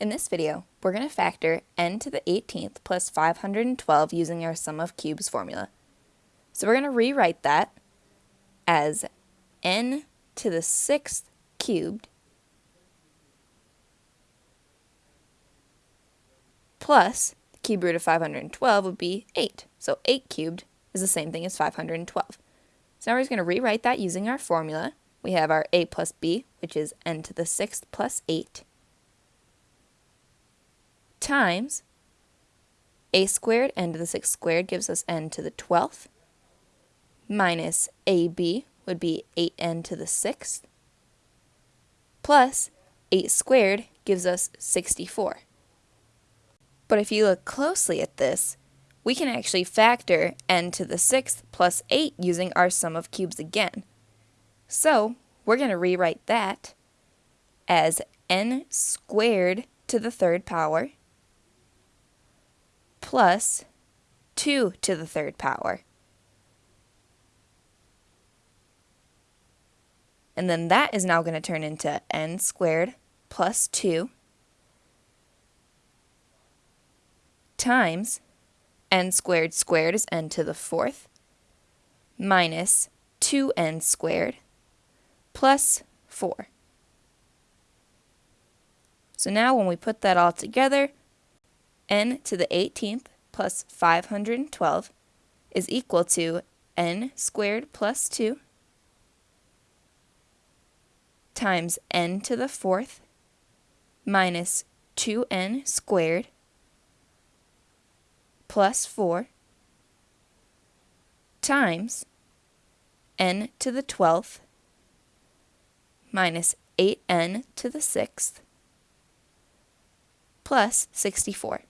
In this video, we're going to factor n to the 18th plus 512 using our sum of cubes formula. So we're going to rewrite that as n to the 6th cubed plus the cube root of 512 would be 8. So 8 cubed is the same thing as 512. So now we're just going to rewrite that using our formula. We have our a plus b, which is n to the 6th plus 8 times a squared, n to the 6th squared gives us n to the 12th, minus ab would be 8n to the 6th, plus 8 squared gives us 64. But if you look closely at this, we can actually factor n to the 6th plus 8 using our sum of cubes again. So we're going to rewrite that as n squared to the third power plus 2 to the third power. And then that is now going to turn into n squared plus 2 times n squared squared is n to the fourth minus 2n squared plus 4. So now when we put that all together, n to the 18th plus 512 is equal to n squared plus 2 times n to the 4th minus 2n squared plus 4 times n to the 12th minus 8n to the 6th plus 64.